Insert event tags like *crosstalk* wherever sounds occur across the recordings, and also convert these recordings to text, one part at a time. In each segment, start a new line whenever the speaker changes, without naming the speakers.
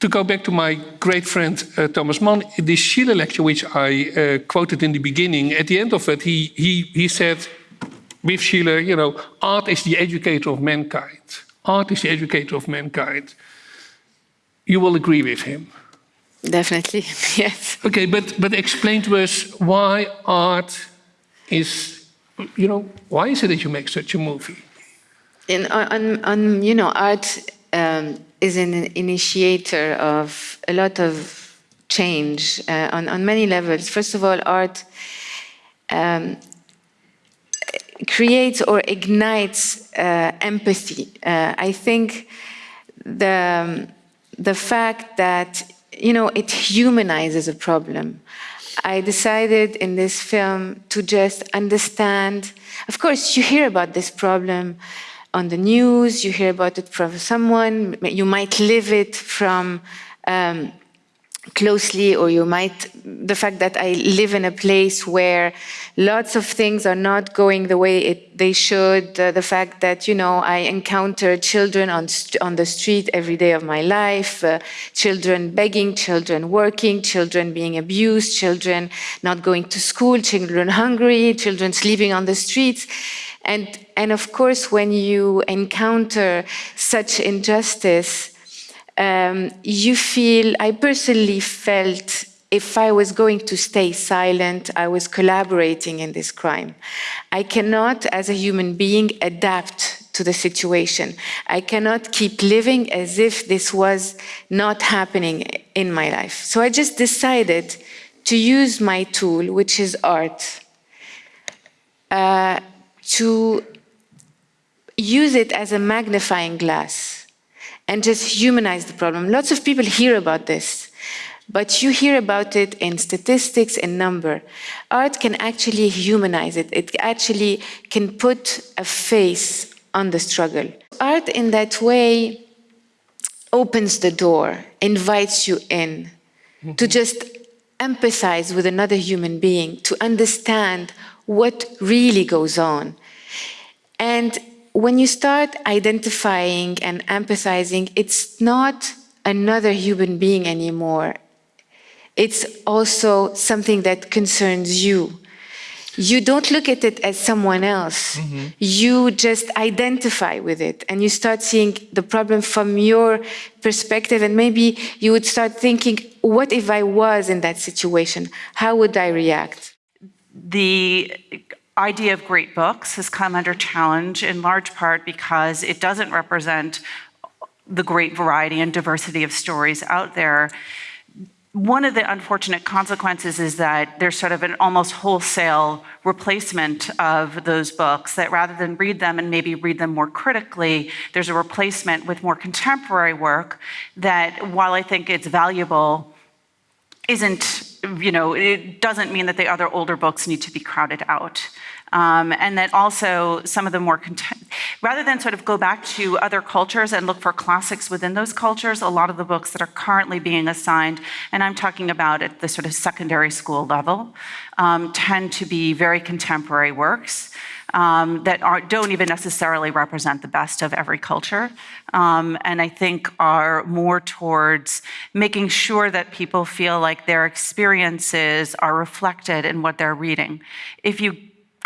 To go back to my great friend uh, Thomas Mann, this Schiller lecture, which I uh, quoted in the beginning, at the end of it, he, he, he said, with Schiller, you know, art is the educator of mankind. Art is the educator of mankind. You will agree with him.
Definitely, *laughs* yes.
Okay, but, but explain to us why art is, you know, why is it that you make such a movie?
In, on, on, you know, art um, is an initiator of a lot of change uh, on, on many levels. First of all, art um, creates or ignites uh, empathy. Uh, I think the, the fact that, you know, it humanizes a problem. I decided in this film to just understand, of course, you hear about this problem on the news, you hear about it from someone, you might live it from um, closely or you might, the fact that I live in a place where lots of things are not going the way it, they should, uh, the fact that, you know, I encounter children on, on the street every day of my life, uh, children begging, children working, children being abused, children not going to school, children hungry, children sleeping on the streets. And, and of course, when you encounter such injustice, um, you feel, I personally felt if I was going to stay silent, I was collaborating in this crime. I cannot, as a human being, adapt to the situation. I cannot keep living as if this was not happening in my life. So I just decided to use my tool, which is art, uh, to use it as a magnifying glass and just humanize the problem. Lots of people hear about this, but you hear about it in statistics and number. Art can actually humanize it. It actually can put a face on the struggle. Art in that way opens the door, invites you in to just empathize with another human being, to understand what really goes on. And when you start identifying and empathizing, it's not another human being anymore. It's also something that concerns you. You don't look at it as someone else. Mm -hmm. You just identify with it and you start seeing the problem from your perspective and maybe you would start thinking, what if I was in that situation? How would I react?
the idea of great books has come under challenge in large part because it doesn't represent the great variety and diversity of stories out there. One of the unfortunate consequences is that there's sort of an almost wholesale replacement of those books that rather than read them and maybe read them more critically, there's a replacement with more contemporary work that while I think it's valuable, isn't you know, it doesn't mean that the other older books need to be crowded out. Um, and that also some of the more, rather than sort of go back to other cultures and look for classics within those cultures, a lot of the books that are currently being assigned, and I'm talking about at the sort of secondary school level, um, tend to be very contemporary works um, that are, don't even necessarily represent the best of every culture. Um, and I think are more towards making sure that people feel like their experiences are reflected in what they're reading. If you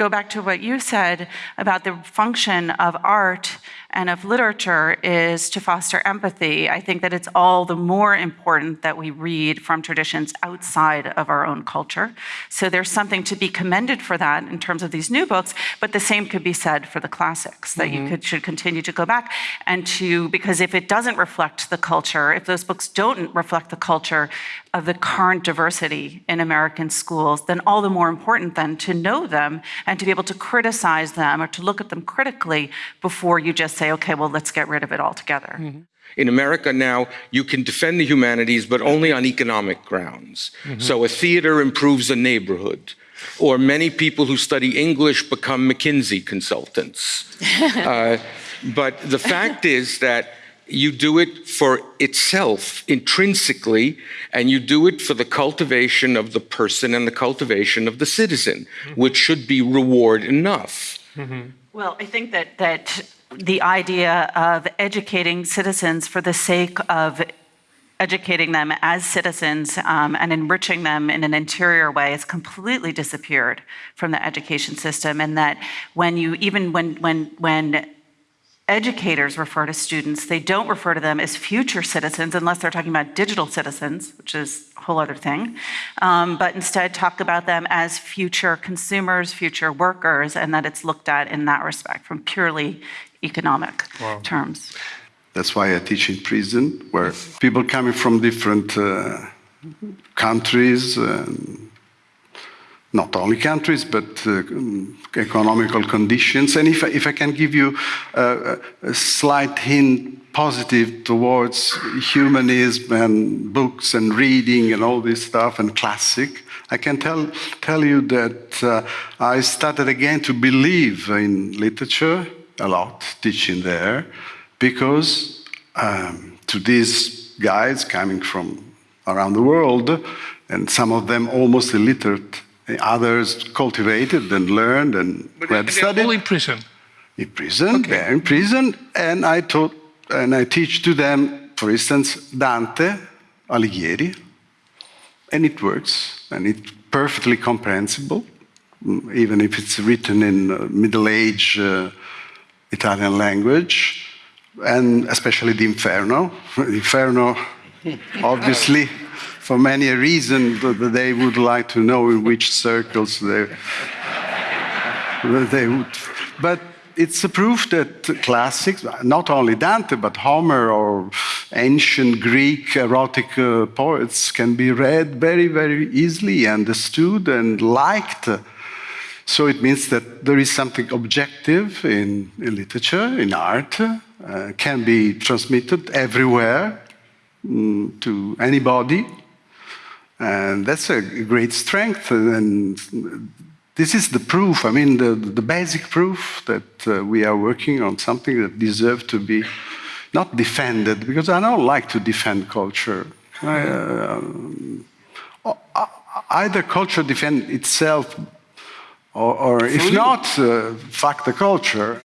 go back to what you said about the function of art and of literature is to foster empathy. I think that it's all the more important that we read from traditions outside of our own culture. So there's something to be commended for that in terms of these new books, but the same could be said for the classics, that mm -hmm. you mm-hmm. could, should continue to go back and to, because if it doesn't reflect the culture, if those books don't reflect the culture of the current diversity in American schools, then all the more important then to know them and to be able to criticize them or to look at them critically before you just say, okay, well, let's get rid of it altogether. Mm -hmm.
In America now, you can defend the humanities, but only on economic grounds. Mm -hmm. So a theater improves a neighborhood, or many people who study English become McKinsey consultants. *laughs* uh, but the fact is that you do it for itself intrinsically, and you do it for the cultivation of the person and the cultivation of the citizen, mm -hmm. which should be reward enough. Mm
-hmm. Well, I think that, that the idea of educating citizens for the sake of educating them as citizens um, and enriching them in an interior way has completely disappeared from the education system and that when you even when when when educators refer to students, they don't refer to them as future citizens unless they're talking about digital citizens, which is a whole other thing, um, but instead talk about them as future consumers, future workers, and that it's looked at in that respect from purely economic terms.
That's why I teach in prison, where people coming from different uh, countries, um, not only countries, but uh, economical conditions. And if I, if I can give you uh, a slight hint positive towards humanism and books and reading and all this stuff and classic, I can tell, tell you that uh, I started again to believe in literature a lot, teaching there, because um, to these guys coming from around the world, and some of them almost illiterate, others cultivated and learned and
But
read
they're
studied.
all in prison.
In prison, they're in prison, and I taught and I teach to them, for instance, Dante, Alighieri, and it works, and it's perfectly comprehensible, mm, even if it's written in uh, Middle Age uh, Italian language, and especially the Inferno. *laughs* The Inferno, *laughs* obviously, for many a reason, th- th- they would like to know in which circles they they would. But it's a proof that classics, not only Dante, but Homer or ancient Greek erotic uh, poets can be read very, very easily, understood, and liked. So it means that there is something objective in, in literature, in art, uh, can be transmitted everywhere mm, to anybody. And that's a great strength. And this is the proof, I mean, the, the basic proof that uh, we are working on something that deserves to be not defended, because I don't like to defend culture. I, uh, uh, either culture defend itself, or, or if not, uh, fuck the culture.